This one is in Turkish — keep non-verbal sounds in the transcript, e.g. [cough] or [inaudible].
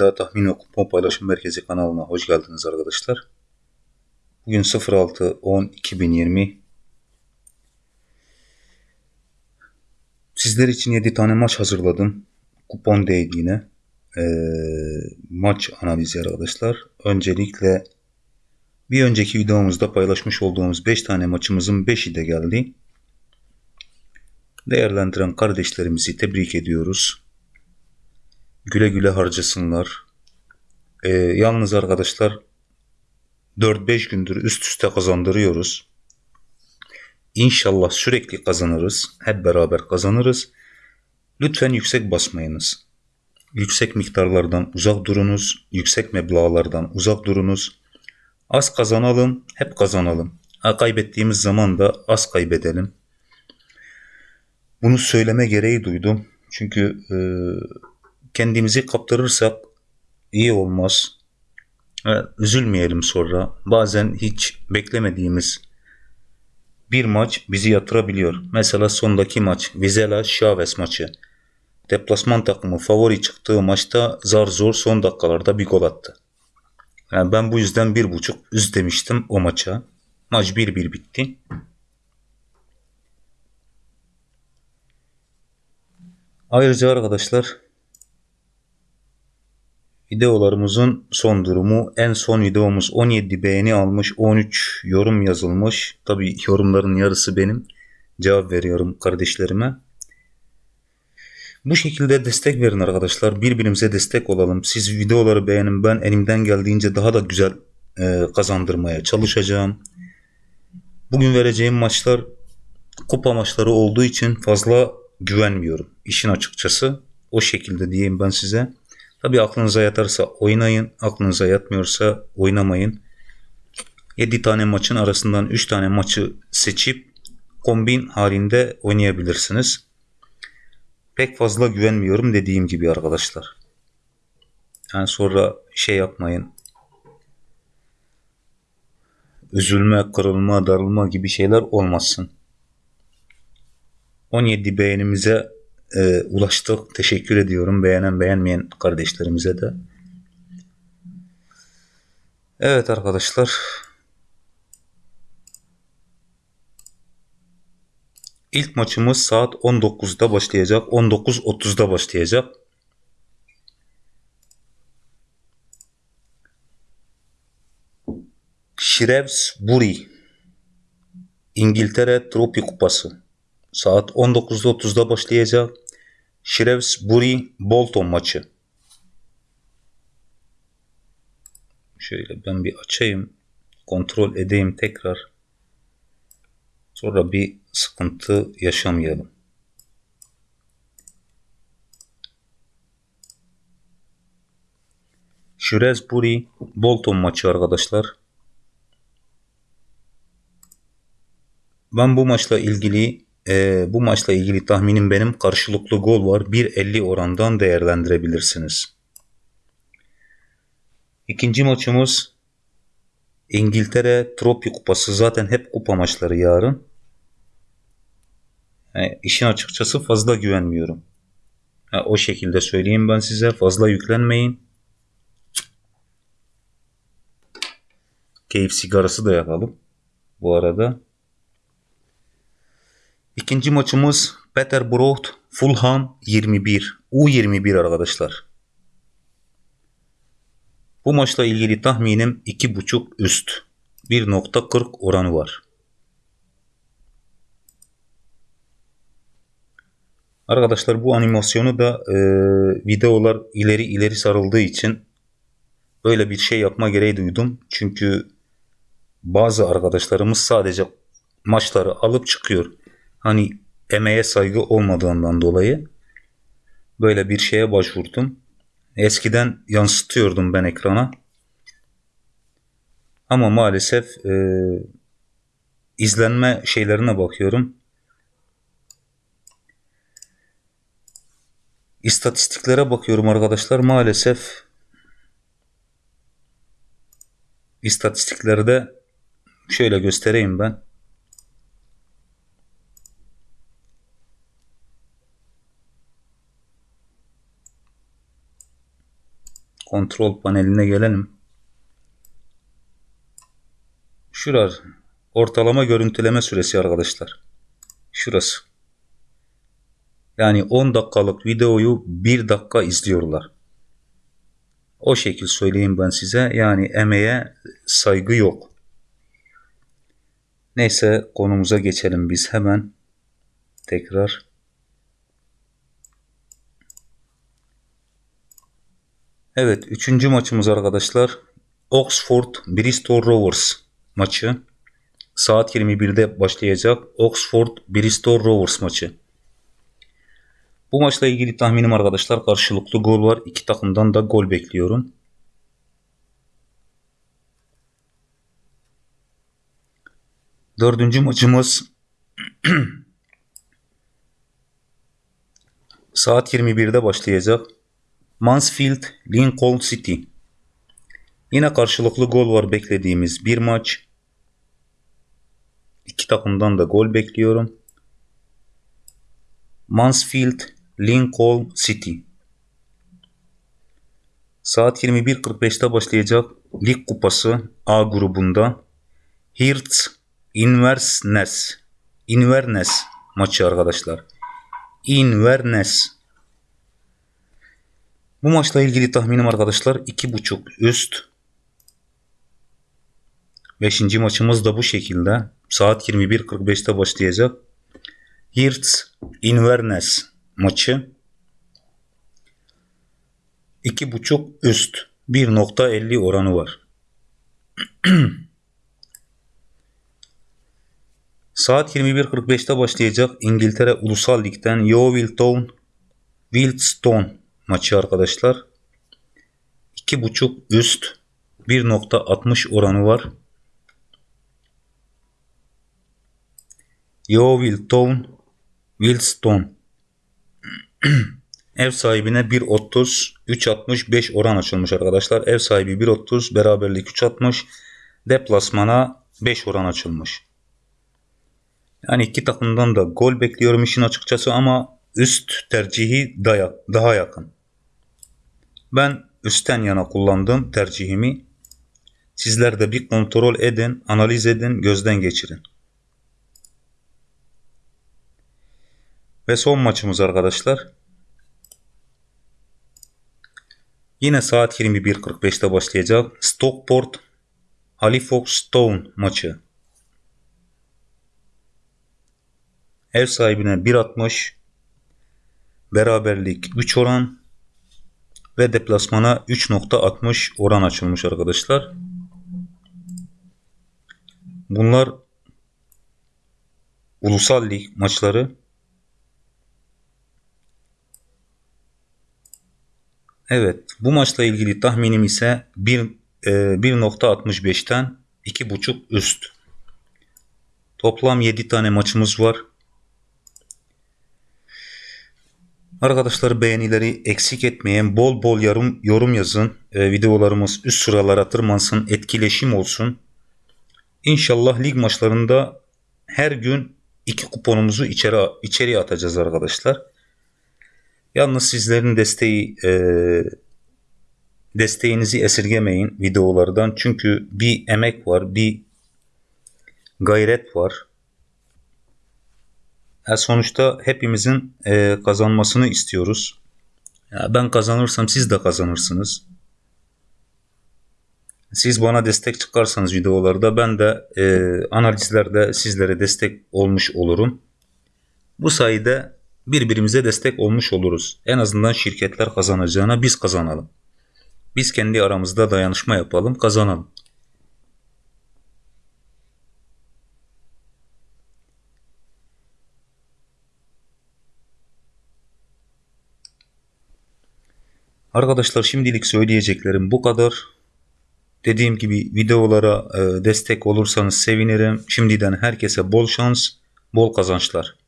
İddia Tahmin ve Kupon Paylaşım Merkezi kanalına hoş geldiniz arkadaşlar. Bugün 06-10-2020 Sizler için 7 tane maç hazırladım. Kupon değil yine. Ee, maç analizi arkadaşlar. Öncelikle bir önceki videomuzda paylaşmış olduğumuz 5 tane maçımızın 5'i de geldi. Değerlendiren kardeşlerimizi tebrik ediyoruz. Güle güle harcasınlar. Ee, yalnız arkadaşlar 4-5 gündür üst üste kazandırıyoruz. İnşallah sürekli kazanırız. Hep beraber kazanırız. Lütfen yüksek basmayınız. Yüksek miktarlardan uzak durunuz. Yüksek meblağlardan uzak durunuz. Az kazanalım, hep kazanalım. Kaybettiğimiz zaman da az kaybedelim. Bunu söyleme gereği duydum. Çünkü e, kendimizi kaptırırsak iyi olmaz. Üzülmeyelim sonra. Bazen hiç beklemediğimiz bir maç bizi yatırabiliyor. Mesela sondaki maç Vizela Chavez maçı. Deplasman takımı favori çıktığı maçta zar zor son dakikalarda bir gol attı. Yani ben bu yüzden bir buçuk üz demiştim o maça. Maç 1-1 bitti. Ayrıca arkadaşlar videolarımızın son durumu en son videomuz 17 beğeni almış 13 yorum yazılmış. Tabi yorumların yarısı benim. Cevap veriyorum kardeşlerime. Bu şekilde destek verin arkadaşlar. Birbirimize destek olalım. Siz videoları beğenin. Ben elimden geldiğince daha da güzel e, kazandırmaya çalışacağım. Bugün vereceğim maçlar kupa maçları olduğu için fazla güvenmiyorum. İşin açıkçası o şekilde diyeyim ben size. Tabi aklınıza yatarsa oynayın. Aklınıza yatmıyorsa oynamayın. 7 tane maçın arasından 3 tane maçı seçip kombin halinde oynayabilirsiniz. Pek fazla güvenmiyorum dediğim gibi arkadaşlar. Yani sonra şey yapmayın. Üzülme, kırılma, darılma gibi şeyler olmasın. 17 beğenimize e, ulaştık. Teşekkür ediyorum. Beğenen beğenmeyen kardeşlerimize de. Evet arkadaşlar. İlk maçımız saat 19'da başlayacak. 19.30'da başlayacak. Shrewsbury İngiltere Tropi Kupası saat 19.30'da başlayacak. Shrewsbury Bolton maçı. Şöyle ben bir açayım. Kontrol edeyim tekrar. Sonra bir sıkıntı yaşamayalım. Shrewsbury Bolton maçı arkadaşlar. Ben bu maçla ilgili e, bu maçla ilgili tahminim benim karşılıklı gol var. 1.50 orandan değerlendirebilirsiniz. İkinci maçımız İngiltere Tropi Kupası. Zaten hep kupa maçları yarın. Yani işin açıkçası fazla güvenmiyorum. Ha, o şekilde söyleyeyim ben size. Fazla yüklenmeyin. Keyif sigarası da yakalım. Bu arada. İkinci maçımız Peterborough Fulham 21. U21 arkadaşlar. Bu maçla ilgili tahminim 2.5 üst. 1.40 oranı var. Arkadaşlar bu animasyonu da e, videolar ileri ileri sarıldığı için böyle bir şey yapma gereği duydum. Çünkü bazı arkadaşlarımız sadece maçları alıp çıkıyor. Hani emeğe saygı olmadığından dolayı böyle bir şeye başvurdum. Eskiden yansıtıyordum ben ekrana. Ama maalesef e, izlenme şeylerine bakıyorum. İstatistiklere bakıyorum arkadaşlar. Maalesef istatistiklerde şöyle göstereyim ben. Kontrol paneline gelelim. Şurar ortalama görüntüleme süresi arkadaşlar. Şurası. Yani 10 dakikalık videoyu 1 dakika izliyorlar. O şekil söyleyeyim ben size. Yani emeğe saygı yok. Neyse konumuza geçelim biz hemen. Tekrar. Evet, üçüncü maçımız arkadaşlar. Oxford Bristol Rovers maçı. Saat 21'de başlayacak Oxford Bristol Rovers maçı. Bu maçla ilgili tahminim arkadaşlar karşılıklı gol var. İki takımdan da gol bekliyorum. Dördüncü maçımız [clears throat] saat 21'de başlayacak. Mansfield Lincoln City. Yine karşılıklı gol var beklediğimiz bir maç. İki takımdan da gol bekliyorum. Mansfield Lincoln City. Saat 21.45'te başlayacak Lig Kupası A grubunda Hearts Inverness Inverness maçı arkadaşlar. Inverness. Bu maçla ilgili tahminim arkadaşlar 2.5 üst. Beşinci maçımız da bu şekilde. Saat 21.45'te başlayacak. Hearts Inverness maçı 2.5 üst 1.50 oranı var. [clears throat] Saat 21.45'te başlayacak İngiltere Ulusal Lig'den Yeovil Town Wildstone maçı arkadaşlar. 2.5 üst 1.60 oranı var. Yeovil Town Wildstone [clears throat] ev sahibine 1.30 3.65 oran açılmış arkadaşlar. Ev sahibi 1.30 beraberlik 3.60 deplasmana 5 oran açılmış. Yani iki takımdan da gol bekliyorum işin açıkçası ama üst tercihi daha yakın. Ben üstten yana kullandım tercihimi. Sizler de bir kontrol edin, analiz edin, gözden geçirin. Ve son maçımız arkadaşlar. Yine saat 21.45'te başlayacak Stockport Halifax Stone maçı. Ev sahibine 1.60 beraberlik 3 oran ve deplasmana 3.60 oran açılmış arkadaşlar. Bunlar ulusal lig maçları. Evet bu maçla ilgili tahminim ise 1.65'ten e, 2.5 üst. Toplam 7 tane maçımız var. Arkadaşlar beğenileri eksik etmeyen bol bol yorum, yorum yazın. E, videolarımız üst sıralara tırmansın. Etkileşim olsun. İnşallah lig maçlarında her gün iki kuponumuzu içeri, içeriye atacağız arkadaşlar. Yalnız sizlerin desteği e, desteğinizi esirgemeyin videolardan. Çünkü bir emek var, bir gayret var. Ya sonuçta hepimizin e, kazanmasını istiyoruz. Ya ben kazanırsam siz de kazanırsınız. Siz bana destek çıkarsanız videolarda ben de e, analizlerde sizlere destek olmuş olurum. Bu sayede birbirimize destek olmuş oluruz. En azından şirketler kazanacağına biz kazanalım. Biz kendi aramızda dayanışma yapalım, kazanalım. Arkadaşlar şimdilik söyleyeceklerim bu kadar. Dediğim gibi videolara e, destek olursanız sevinirim. Şimdiden herkese bol şans, bol kazançlar.